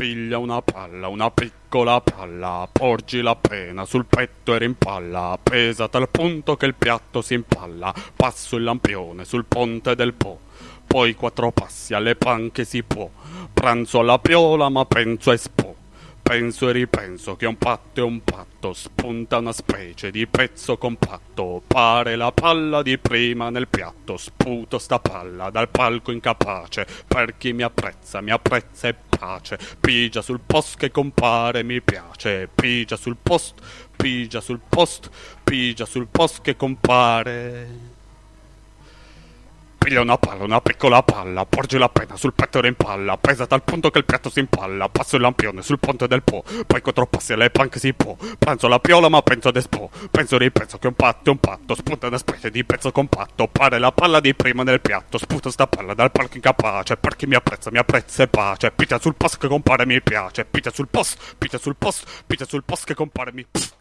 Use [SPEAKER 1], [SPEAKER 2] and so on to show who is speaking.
[SPEAKER 1] Piglia una palla, una piccola palla, porgila appena sul petto e rimpalla, pesa tal punto che il piatto si impalla, passo il lampione sul ponte del Po, poi quattro passi alle panche si può, pranzo alla piola ma penso a Espo. Penso e ripenso che un patto è un patto, spunta una specie di pezzo compatto, pare la palla di prima nel piatto, sputo sta palla dal palco incapace, per chi mi apprezza, mi apprezza e pace, pigia sul post che compare mi piace, pigia sul post, pigia sul post, pigia sul post che compare. Piglia una palla, una piccola palla, porgila appena sul petto e rimpalla, pesa tal punto che il piatto si impalla, passo il lampione sul ponte del Po, poi quattro passi alle panche si può, pranzo la piola ma penso ad Espo, penso ripenso che un patto è un patto, spunta una specie di pezzo compatto, pare la palla di prima nel piatto, sputa sta palla dal palco incapace, per chi mi apprezza mi apprezza e pace, picchia sul post che compare mi piace, picchia sul post, picchia sul post, picchia sul post che compare mi... Pff.